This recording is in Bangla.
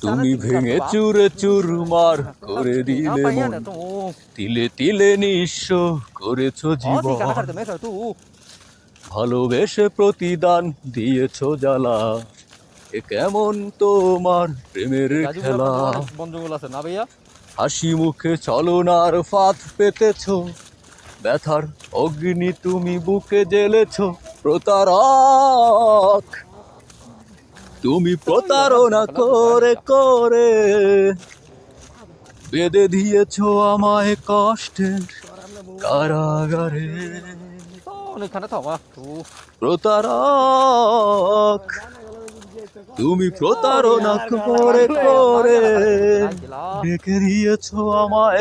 তুমি ভেঙে চুরে চুরমার করে দিলে মন। তিলে তিলে নিঃস্ব করেছ জীবন. ভালোবেসে প্রতিদান দিয়েছ জ্বালা। এ কেমন তোমার প্রেমের খেলা। আছে। না ভাইয়া? হাসি মুখে চলনার ফাঁদ পেতেছ। ব্যথার অগ্নি তুমি বুকে জ্বেলেছ। প্রতারক তুমি প্রতারণা করে করে বেঁধে দিয়েছ আমায় কষ্টের কারাগারে প্রতারক তুমি প্রতারণা করে করে ডেকে দিয়েছ আমায়